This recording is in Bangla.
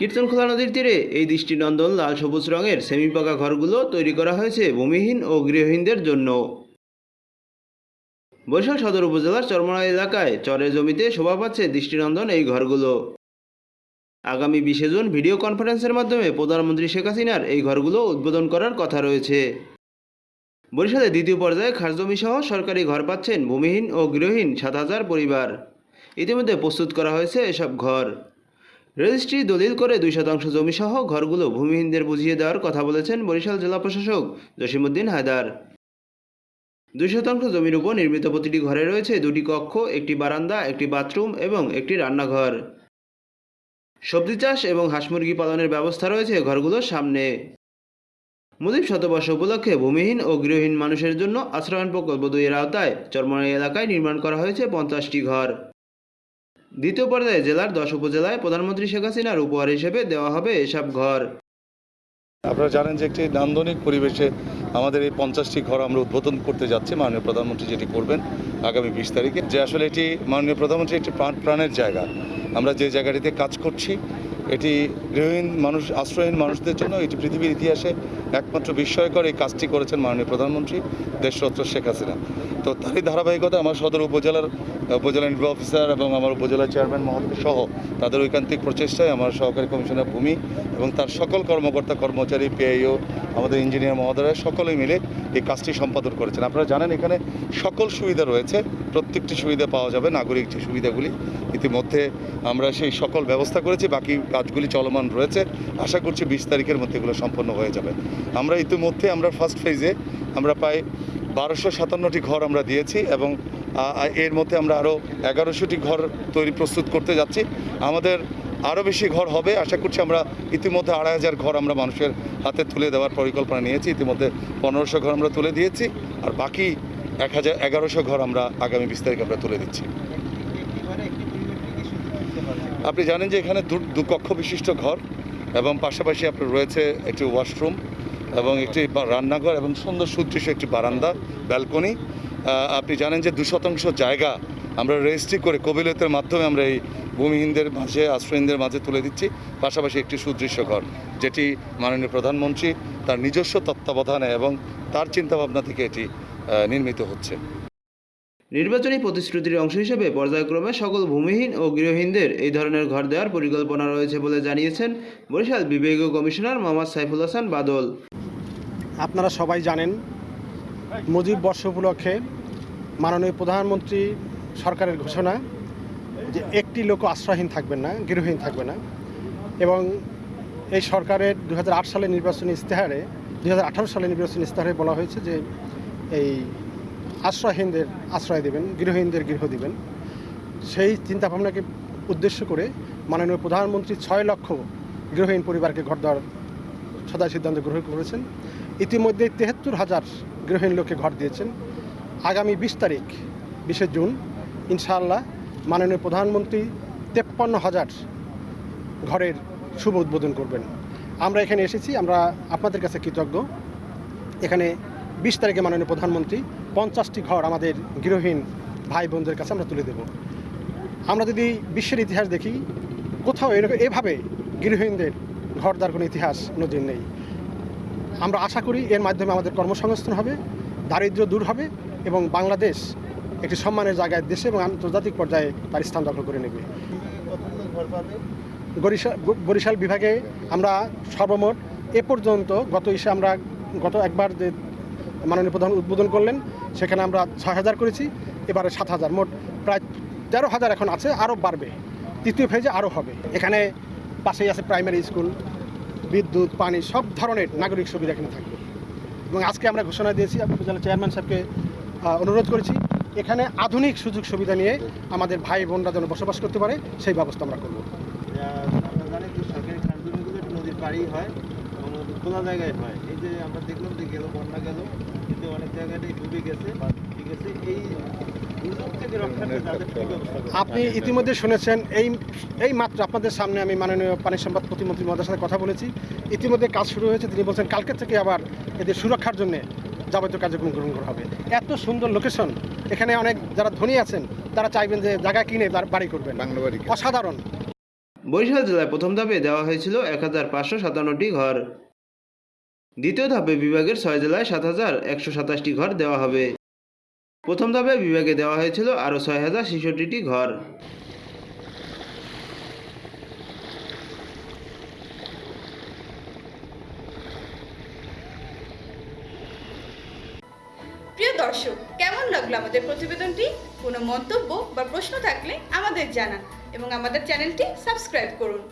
কীর্তনখোলা নদীর তীরে এই দৃষ্টিনন্দন লাল সবুজ রঙের সেমিপাকা ঘরগুলো তৈরি করা হয়েছে ভূমিহীন ও গৃহহীনদের জন্য। বরিশাল সদর উপজেলার চরমনা এলাকায় চরের জমিতে শোভা পাচ্ছে দৃষ্টিনন্দন এই ঘরগুলো। আগামী বিশে জুন ভিডিও কনফারেন্সের মাধ্যমে প্রধানমন্ত্রী শেখ হাসিনার এই ঘরগুলো উদ্বোধন করার কথা রয়েছে। বরিশালে দ্বিতীয় পর্যায়ে খাসজমি সহ সরকারি ঘর পাচ্ছেন ভূমিহীন ও গৃহহীন সাত হাজার পরিবার। ইতিমধ্যে প্রস্তুত করা হয়েছে এসব ঘর। রেজিস্ট্রি দলিল করে দুই শতাংশ জমি সহ ঘরগুলো ভূমিহীনদের বুঝিয়ে দেওয়ার কথা বলেছেন বরিশাল জেলা প্রশাসক জসিমুদ্দিন হায়দার। দুই শতাংশ জমির উপর নির্মিত প্রতিটি ঘরে রয়েছে দুটি কক্ষ, একটি বারান্দা, একটি বাথরুম এবং একটি রান্নাঘর। সবজি চাষ এবং হাঁস মুরগি পালনের ব্যবস্থা রয়েছে ঘরগুলোর সামনে। মুজিব শতবর্ষ উপলক্ষে ভূমিহীন ও গৃহহীন মানুষের জন্য আশ্রয়ণ প্রকল্প দুইয়ের আওতায় চরমনাই এলাকায় নির্মাণ করা হয়েছে পঞ্চাশটি ঘর। দ্বিতীয় পর্যায়ে জেলার দশ উপজেলায় প্রধানমন্ত্রী শেখ হাসিনার উপহার হিসেবে দেওয়া হবে এসব ঘর। আপনারা জানেন যে একটি নান্দনিক পরিবেশে আমাদের এই পঞ্চাশটি ঘর আমরা উদ্বোধন করতে যাচ্ছি, মাননীয় প্রধানমন্ত্রী যেটি করবেন আগামী বিশ তারিখে। যে আসলে এটি, মাননীয় প্রধানমন্ত্রী, একটি প্রাণ প্রাণের জায়গা। আমরা যে জায়গাটিতে কাজ করছি এটি গৃহহীন মানুষ, আশ্রয়হীন মানুষদের জন্য এটি পৃথিবীর ইতিহাসে একমাত্র বিস্ময়কর এই কাজটি করেছেন মাননীয় প্রধানমন্ত্রী দেশরত্ন শেখ হাসিনা। তো তারই ধারাবাহিকতা আমার সদর উপজেলার, উপজেলা নির্বাহী অফিসার এবং আমার উপজেলা চেয়ারম্যান মহোদয় সহ তাদের ঐকান্তিক প্রচেষ্টায় আমার সহকারী কমিশনার ভূমি এবং তার সকল কর্মকর্তা, কর্মচারী, পিআইও, আমাদের ইঞ্জিনিয়ার মহোদয়রা সকলেই মিলে এই কাজটি সম্পাদন করেছেন। আপনারা জানেন এখানে সকল সুবিধা রয়েছে, প্রত্যেকটি সুবিধা পাওয়া যাবে, নাগরিক যে সুবিধাগুলি ইতিমধ্যে আমরা সেই সকল ব্যবস্থা করেছি, বাকি কাজগুলি চলমান রয়েছে। আশা করছি বিশ তারিখের মধ্যে এগুলো সম্পন্ন হয়ে যাবে। আমরা ইতিমধ্যে আমরা ফার্স্ট ফেজে আমরা প্রায় বারোশো সাতান্নটি ঘর আমরা দিয়েছি এবং এর মধ্যে আমরা আরও এগারোশোটি ঘর তৈরি প্রস্তুত করতে যাচ্ছি। আমাদের আরও বেশি ঘর হবে। আশা করছি আমরা ইতিমধ্যে আড়াই হাজার ঘর আমরা মানুষের হাতে তুলে দেওয়ার পরিকল্পনা নিয়েছি। ইতিমধ্যে পনেরোশো ঘর আমরা তুলে দিয়েছি। আর বাকি এক হাজার এগারোশো ঘর আমরা আগামী বিশ তারিখ আমরা তুলে দিচ্ছি। আপনি জানেন যে এখানে দু কক্ষ বিশিষ্ট ঘর এবং পাশাপাশি আপনার রয়েছে একটি ওয়াশরুম এবং একটি রান্নাঘর এবং সুন্দর সুদৃশ্য একটি বারান্দা, ব্যালকনি। আপনি জানেন যে দু শতাংশ জায়গা আমরা রেজিস্ট্রি করে কবিলতের মাধ্যমে আমরা এই ভূমিহীনদের মাঝে, আশ্রয়হীনদের মাঝে তুলে দিচ্ছি। পাশাপাশি একটি সুদৃশ্য ঘর, যেটি মাননীয় প্রধানমন্ত্রী তার নিজস্ব তত্ত্বাবধানে এবং তার চিন্তাভাবনা থেকে এটি নির্মিত হচ্ছে। নির্বাচনী প্রতিশ্রুতির অংশ হিসেবে পর্যায়ক্রমে সকল ভূমিহীন ও গৃহহীনদের এই ধরনের ঘর দেওয়ার পরিকল্পনা রয়েছে বলে জানিয়েছেন বরিশাল বিভাগীয় কমিশনার মোহাম্মদ সাইফুল হাসান বাদল। আপনারা সবাই জানেন, মুজিব বর্ষ উপলক্ষে মাননীয় প্রধানমন্ত্রী সরকারের ঘোষণা যে একটি লোক আশ্রয়হীন থাকবেন না, গৃহহীন থাকবে না। এবং এই সরকারের দু সালে নির্বাচনী ইস্তেহারে দু সালে নির্বাচনী ইস্তেহারে বলা হয়েছে যে এই আশ্রয়হীনদের আশ্রয় দেবেন গৃহহীনদের গৃহ দিবেন। সেই চিন্তাভাবনাকে উদ্দেশ্য করে মাননীয় প্রধানমন্ত্রী ছয় লক্ষ গৃহহীন পরিবারকে ঘর দেওয়ার সদায় সিদ্ধান্ত গ্রহণ করেছেন। ইতিমধ্যে তেহাত্তর হাজার গৃহহীন লোককে ঘর দিয়েছেন। আগামী বিশ তারিখ, বিশে জুন, ইনশাআল্লাহ মাননীয় প্রধানমন্ত্রী তেপ্পান্ন হাজার ঘরের শুভ উদ্বোধন করবেন। আমরা এখানে এসেছি, আমরা আপনাদের কাছে কৃতজ্ঞ। এখানে বিশ তারিখে মাননীয় প্রধানমন্ত্রী পঞ্চাশটি ঘর আমাদের গৃহহীন ভাই বোনদের কাছে আমরা তুলে দেব। আমরা যদি বিশ্বের ইতিহাস দেখি, কোথাও এরকম, এভাবে গৃহহীনদের ঘর দেওয়ার কোনো ইতিহাস নদীর নেই। আমরা আশা করি এর মাধ্যমে আমাদের কর্মসংস্থান হবে, দারিদ্র্য দূর হবে এবং বাংলাদেশ একটি সম্মানের জায়গায় দেশে এবং আন্তর্জাতিক পর্যায়ে তার স্থান দখল করে নেবে। বরিশাল বিভাগে আমরা সর্বমোট এ পর্যন্ত গত ইসে আমরা গত একবার যে মাননীয় প্রধান উদ্বোধন করলেন, সেখানে আমরা ছয় হাজার করেছি, এবারে সাত হাজার, মোট প্রায় তেরো হাজার এখন আছে, আরও বাড়বে। তৃতীয় ফেজে আরও হবে। এখানে পাশেই আছে প্রাইমারি স্কুল বিদ্যুৎ, পানি, সব ধরনের নাগরিক সুবিধা এখানে থাকবে। এবং আজকে আমরা ঘোষণা দিয়েছি, উপজেলা চেয়ারম্যান সাহেবকে অনুরোধ করেছি, এখানে আধুনিক সুযোগ সুবিধা নিয়ে আমাদের ভাই বোনরা যেন বসবাস করতে পারে, সেই ব্যবস্থা আমরা করব। নদীর পাড়েই হয়, এবং খোলা জায়গায় হয়। এই যে আমরা দেখলাম যে গেল, বন্যা গেল কিন্তু অনেক জায়গাটাই ডুবে গেছে ঠিক আছে এই? আপনি ইতিমধ্যে শুনেছেন এই এই মাত্র আপনাদের সামনে আমি মাননীয় পানি সম্পদ প্রতিমন্ত্রী মহোদয়ের সাথে কথা বলেছি। ইতিমধ্যে কাজ শুরু হয়েছে তিনি বলছেন কালকে থেকে আবার এদের সুরক্ষার জন্য যাবতীয় কার্যক্রম গ্রহণ করা হবে। এত সুন্দর লোকেশন এখানে অনেক যারা ধনী আছেন তারা চাইবেন যে জায়গা কিনে তার বাড়ি করবেন। বাংলা বাড়ি অসাধারণ। বরিশাল জেলায় প্রথম ধাপে দেওয়া হয়েছিল এক হাজার পাঁচশো সাতান্নটি ঘর। দ্বিতীয় ধাপে বিভাগের ছয় জেলায় সাত হাজার একশো সাতাশটি ঘর দেওয়া হবে। প্রথম ধাপে বিভাগে দেওয়া হয়েছিল আরও ছয় হাজার ছেষট্টিটি ঘর। প্রিয় দর্শক, কেমন লাগল আমাদের প্রতিবেদনটি? কোনো মন্তব্য বা প্রশ্ন থাকলে আমাদের জানান এবং আমাদের চ্যানেলটি সাবস্ক্রাইব করুন।